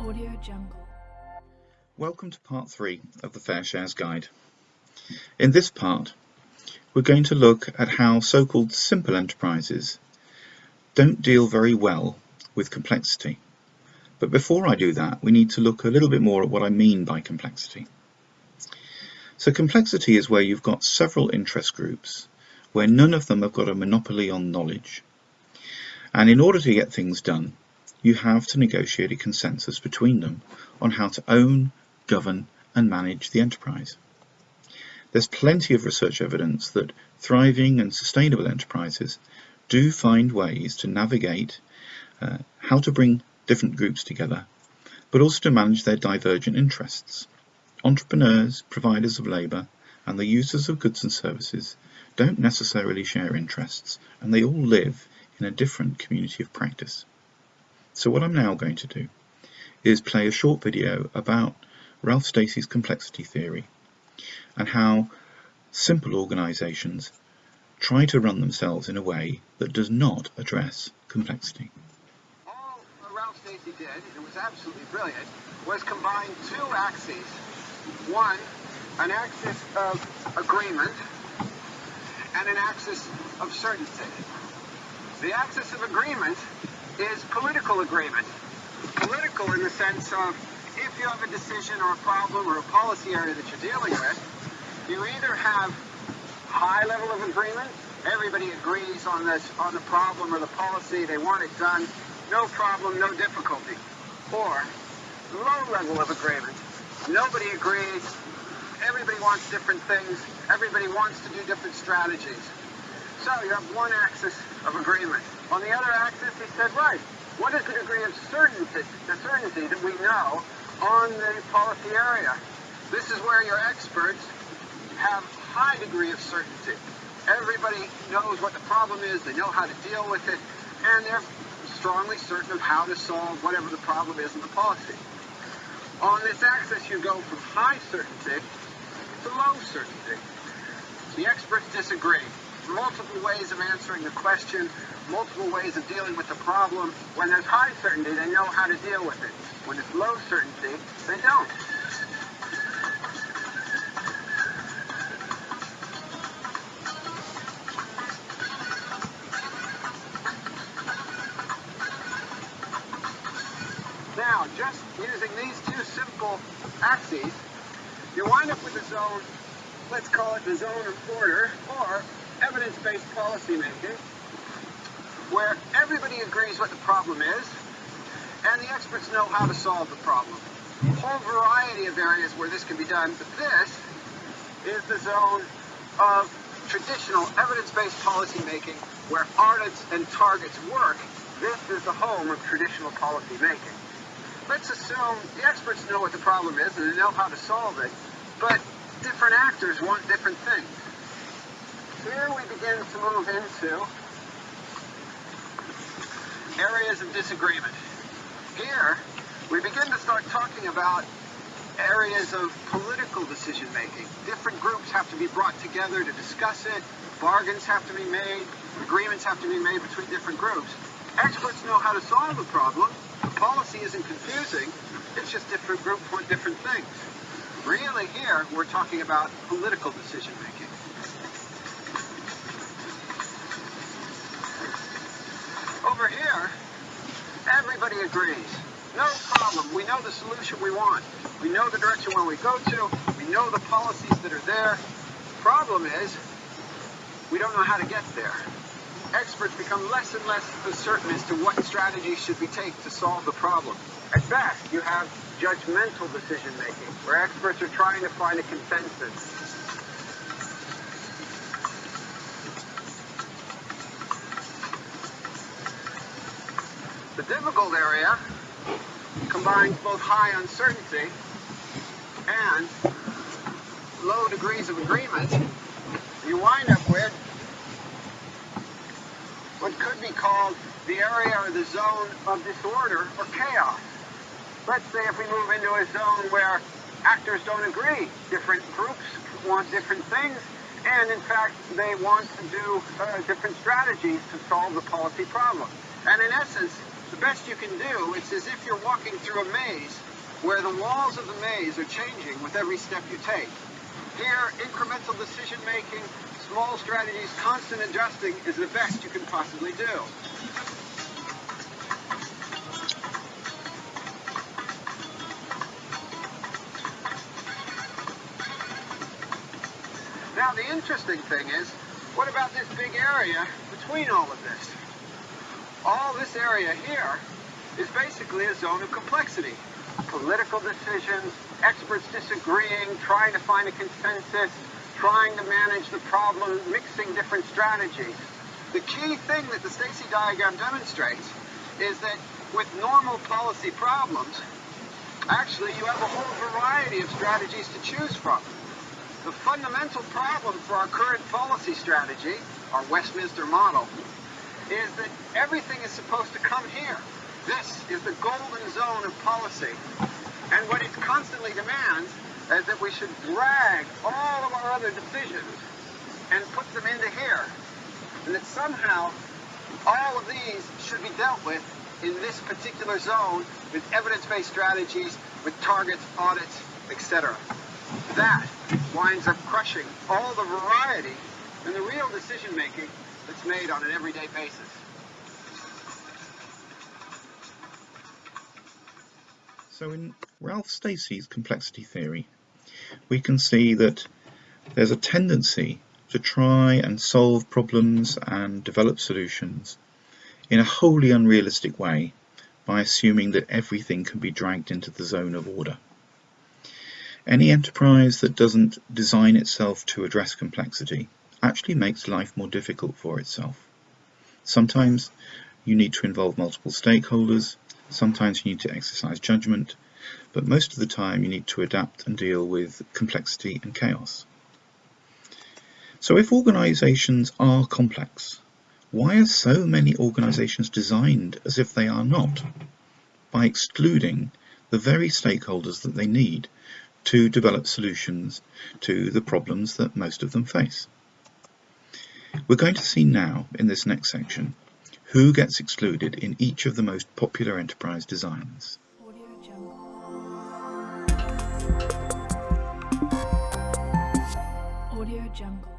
Audio Jungle. Welcome to part three of the Fair Shares Guide. In this part, we're going to look at how so-called simple enterprises don't deal very well with complexity. But before I do that, we need to look a little bit more at what I mean by complexity. So complexity is where you've got several interest groups where none of them have got a monopoly on knowledge. And in order to get things done, you have to negotiate a consensus between them on how to own, govern and manage the enterprise. There's plenty of research evidence that thriving and sustainable enterprises do find ways to navigate uh, how to bring different groups together, but also to manage their divergent interests. Entrepreneurs, providers of labour, and the users of goods and services don't necessarily share interests, and they all live in a different community of practice. So what I'm now going to do is play a short video about Ralph Stacey's complexity theory and how simple organisations try to run themselves in a way that does not address complexity. All Ralph Stacey did, and it was absolutely brilliant, was combine two axes. One, an axis of agreement, and an axis of certainty. The axis of agreement is political agreement. Political in the sense of if you have a decision or a problem or a policy area that you're dealing with, you either have high level of agreement, everybody agrees on this, on the problem or the policy, they want it done, no problem, no difficulty. Or low level of agreement, nobody agrees, everybody wants different things, everybody wants to do different strategies. So you have one axis of agreement. On the other axis, he said, right, what is the degree of certainty, the certainty that we know on the policy area? This is where your experts have high degree of certainty. Everybody knows what the problem is, they know how to deal with it, and they're strongly certain of how to solve whatever the problem is in the policy. On this axis, you go from high certainty to low certainty. The experts disagree. Multiple ways of answering the question, multiple ways of dealing with the problem. When there's high certainty, they know how to deal with it. When it's low certainty, they don't. Now, just using these two simple axes, you wind up with a zone, let's call it the zone of order, or evidence-based policymaking, where everybody agrees what the problem is, and the experts know how to solve the problem. A whole variety of areas where this can be done, but this is the zone of traditional evidence-based policymaking where audits and targets work. This is the home of traditional policy making. Let's assume the experts know what the problem is and they know how to solve it, but different actors want different things. Here we begin to move into areas of disagreement. Here, we begin to start talking about areas of political decision making. Different groups have to be brought together to discuss it, bargains have to be made, agreements have to be made between different groups. Experts know how to solve the problem. Policy isn't confusing, it's just different groups want different things. Really here, we're talking about political decision making. Over here, everybody agrees. No problem. We know the solution we want. We know the direction where we go to. We know the policies that are there. Problem is, we don't know how to get there. Experts become less and less certain as to what strategies should be taken to solve the problem. At best, you have judgmental decision making, where experts are trying to find a consensus. The difficult area combines both high uncertainty and low degrees of agreement. You wind up with what could be called the area or the zone of disorder or chaos. Let's say if we move into a zone where actors don't agree, different groups want different things, And in fact, they want to do uh, different strategies to solve the policy problem. And in essence, the best you can do, it's as if you're walking through a maze where the walls of the maze are changing with every step you take. Here, incremental decision making, small strategies, constant adjusting is the best you can possibly do. Now the interesting thing is, what about this big area between all of this? All this area here is basically a zone of complexity. Political decisions, experts disagreeing, trying to find a consensus, trying to manage the problem, mixing different strategies. The key thing that the Stacey diagram demonstrates is that with normal policy problems, actually you have a whole variety of strategies to choose from. The fundamental problem for our current policy strategy, our Westminster model, is that everything is supposed to come here. This is the golden zone of policy. And what it constantly demands is that we should drag all of our other decisions and put them into here. And that somehow all of these should be dealt with in this particular zone with evidence-based strategies, with targets, audits, etc. That winds up crushing all the variety and the real decision making that's made on an everyday basis. So in Ralph Stacey's complexity theory, we can see that there's a tendency to try and solve problems and develop solutions in a wholly unrealistic way by assuming that everything can be dragged into the zone of order. Any enterprise that doesn't design itself to address complexity actually makes life more difficult for itself. Sometimes you need to involve multiple stakeholders, sometimes you need to exercise judgment, but most of the time you need to adapt and deal with complexity and chaos. So if organisations are complex, why are so many organisations designed as if they are not? By excluding the very stakeholders that they need to develop solutions to the problems that most of them face. We're going to see now in this next section who gets excluded in each of the most popular enterprise designs. Audio Jungle.